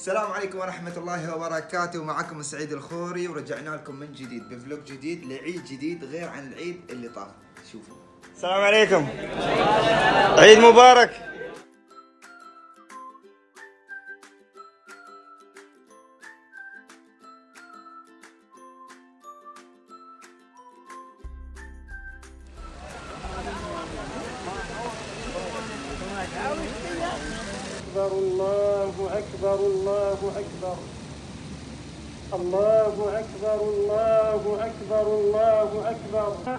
السلام عليكم ورحمة الله وبركاته. معكم سعيد الخوري ورجعنا لكم من جديد بفلوج جديد لعيد جديد غير عن العيد اللي طاف. شوفوا. السلام عليكم. عيد مبارك. أكبر الله. أكبر الله أكبر. الله أكبر الله أكبر الله أكبر.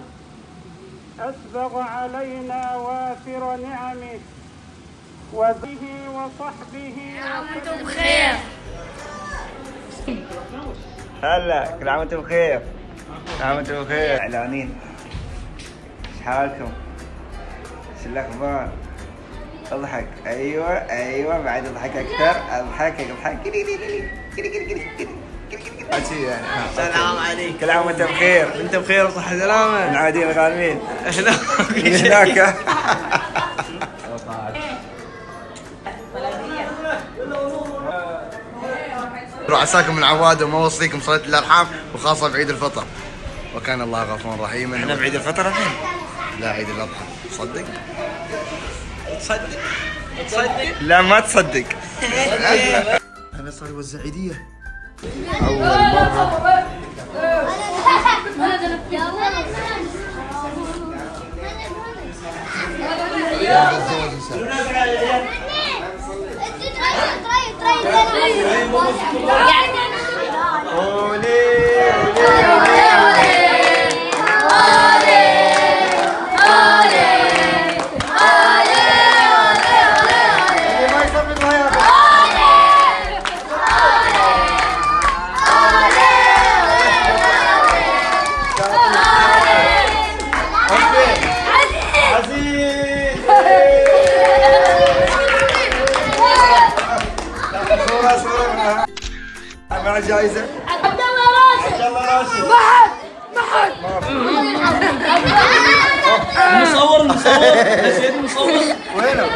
أسبغ علينا وافر نعمه. وبه وصحبه وأنتم بخير. هلا كل عام وأنتم بخير. كل عام وأنتم بخير. إعلانين. إيش حالكم؟ إيش الأخبار؟ أضحك. أيوه أيوه بعد أضحك أكثر أضحك أضحك. السلام يعني. آه، عليكم. كل عام وانت بخير. أنت بخير وصحة سلامة. من العادين الغانمين هناك. عساكم من عواد وما وصيكم صلاة الأرحام وخاصة بعيد الفطر. وكان الله غفورا رحيما. إحنا بعيد الفطر الحين؟ لا عيد الأضحى. صدق. تصدق؟ تصدق؟ لا ما تصدق. أنا صاير والزعيديه أول مرة. يعني مع جائزة عبد الله راشد شاء الله راشد المصور المصور يا سيدي المصور وينه؟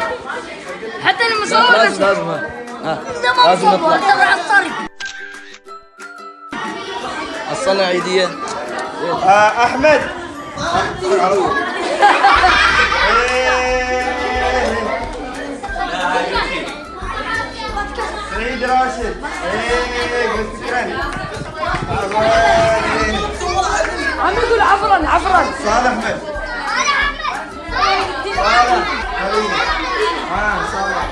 حتى المصور لازم لازم لازم نطلع تبع الطريق. الصلاة عيدية. آه، عم يقول عفرا عفرا صالح أحمد. صالح. آه صالح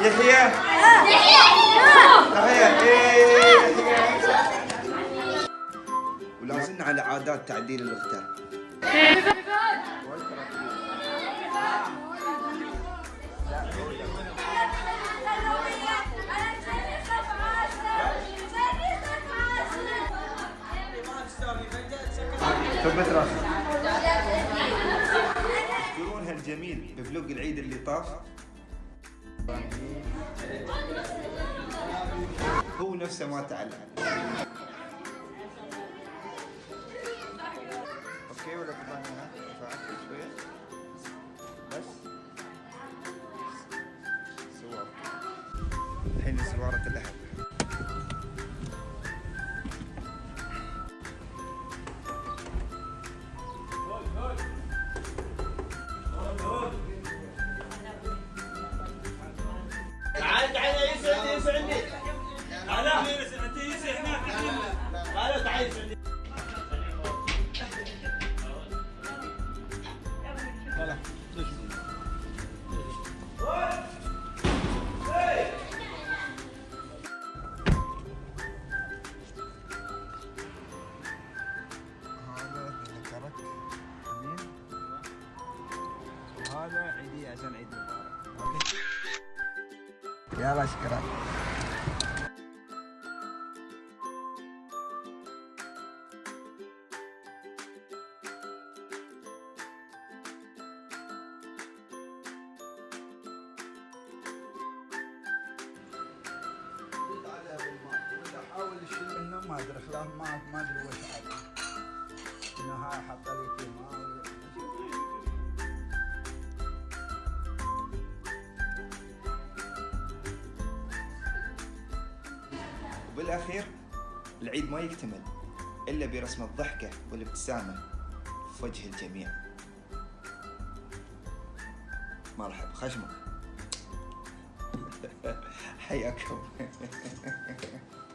يحيى يحيى. عادات تعديل الاختار ثبت راسك. تذكرون هالجميل بفلوق العيد اللي طاف. هو نفسه ما تعلق. okay ولا تبغى رفعت شوية. بس. سوار الحين سوارة اللحم وهذا عيدية عشان عيد مبارك أوكي. يلا شكرا. حاول الشيء إنه ما أدري خلاف ما ما أدري وش عاد. النهار حط لي تيمار وبالأخير العيد ما يكتمل إلا برسم الضحكة والابتسامة في وجه الجميع. مرحبا خشمك. حياكم.